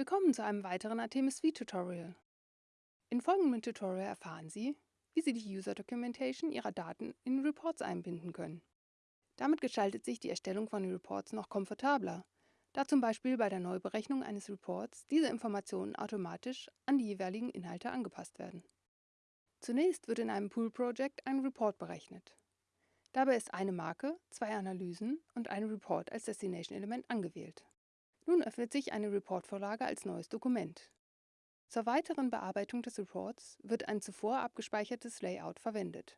Willkommen zu einem weiteren Artemis V-Tutorial. In folgendem Tutorial erfahren Sie, wie Sie die User Documentation Ihrer Daten in Reports einbinden können. Damit gestaltet sich die Erstellung von Reports noch komfortabler, da zum Beispiel bei der Neuberechnung eines Reports diese Informationen automatisch an die jeweiligen Inhalte angepasst werden. Zunächst wird in einem Pool Project ein Report berechnet. Dabei ist eine Marke, zwei Analysen und ein Report als Destination-Element angewählt. Nun öffnet sich eine Reportvorlage als neues Dokument. Zur weiteren Bearbeitung des Reports wird ein zuvor abgespeichertes Layout verwendet.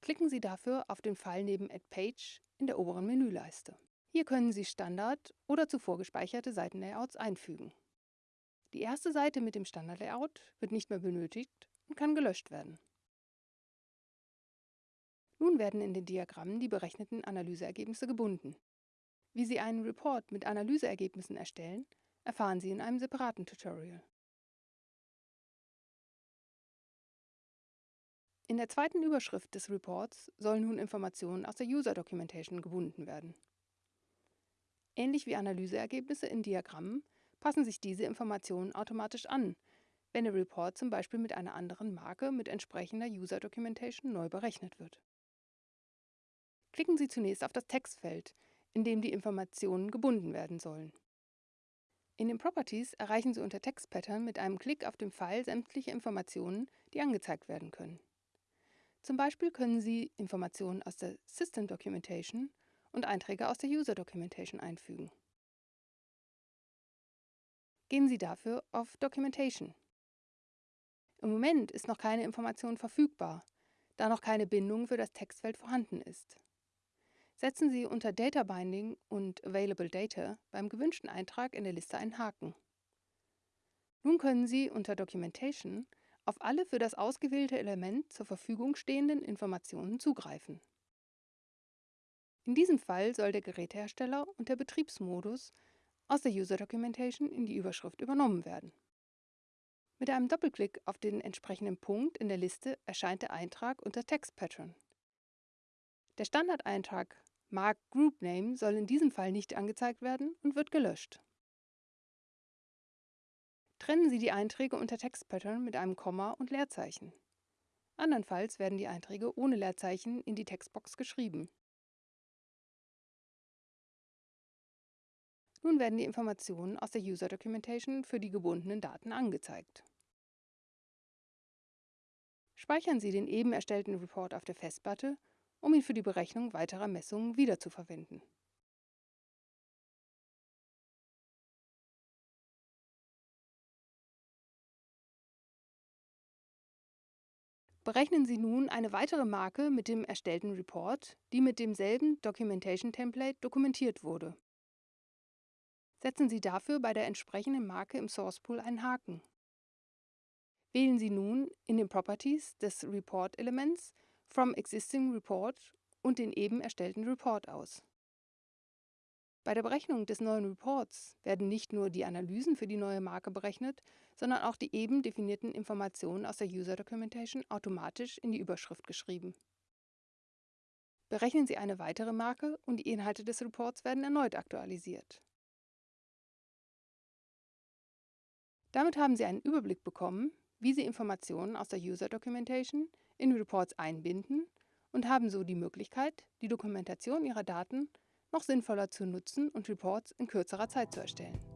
Klicken Sie dafür auf den Pfeil neben Add Page in der oberen Menüleiste. Hier können Sie Standard- oder zuvor gespeicherte Seitenlayouts einfügen. Die erste Seite mit dem Standardlayout wird nicht mehr benötigt und kann gelöscht werden. Nun werden in den Diagrammen die berechneten Analyseergebnisse gebunden. Wie Sie einen Report mit Analyseergebnissen erstellen, erfahren Sie in einem separaten Tutorial. In der zweiten Überschrift des Reports sollen nun Informationen aus der User Documentation gebunden werden. Ähnlich wie Analyseergebnisse in Diagrammen passen sich diese Informationen automatisch an, wenn der Report zum Beispiel mit einer anderen Marke mit entsprechender User Documentation neu berechnet wird. Klicken Sie zunächst auf das Textfeld, in dem die Informationen gebunden werden sollen. In den Properties erreichen Sie unter Text Pattern mit einem Klick auf den Pfeil sämtliche Informationen, die angezeigt werden können. Zum Beispiel können Sie Informationen aus der System Documentation und Einträge aus der User Documentation einfügen. Gehen Sie dafür auf Documentation. Im Moment ist noch keine Information verfügbar, da noch keine Bindung für das Textfeld vorhanden ist setzen Sie unter Data Binding und Available Data beim gewünschten Eintrag in der Liste einen Haken. Nun können Sie unter Documentation auf alle für das ausgewählte Element zur Verfügung stehenden Informationen zugreifen. In diesem Fall soll der Gerätehersteller und der Betriebsmodus aus der User Documentation in die Überschrift übernommen werden. Mit einem Doppelklick auf den entsprechenden Punkt in der Liste erscheint der Eintrag unter Text Pattern. Der Standardeintrag Mark Group Name soll in diesem Fall nicht angezeigt werden und wird gelöscht. Trennen Sie die Einträge unter Text Pattern mit einem Komma und Leerzeichen. Andernfalls werden die Einträge ohne Leerzeichen in die Textbox geschrieben. Nun werden die Informationen aus der User Documentation für die gebundenen Daten angezeigt. Speichern Sie den eben erstellten Report auf der Festplatte um ihn für die Berechnung weiterer Messungen wiederzuverwenden. Berechnen Sie nun eine weitere Marke mit dem erstellten Report, die mit demselben Documentation Template dokumentiert wurde. Setzen Sie dafür bei der entsprechenden Marke im Source Pool einen Haken. Wählen Sie nun in den Properties des Report-Elements From Existing Report und den eben erstellten Report aus. Bei der Berechnung des neuen Reports werden nicht nur die Analysen für die neue Marke berechnet, sondern auch die eben definierten Informationen aus der User Documentation automatisch in die Überschrift geschrieben. Berechnen Sie eine weitere Marke und die Inhalte des Reports werden erneut aktualisiert. Damit haben Sie einen Überblick bekommen, wie Sie Informationen aus der User Documentation in Reports einbinden und haben so die Möglichkeit, die Dokumentation Ihrer Daten noch sinnvoller zu nutzen und Reports in kürzerer Zeit zu erstellen.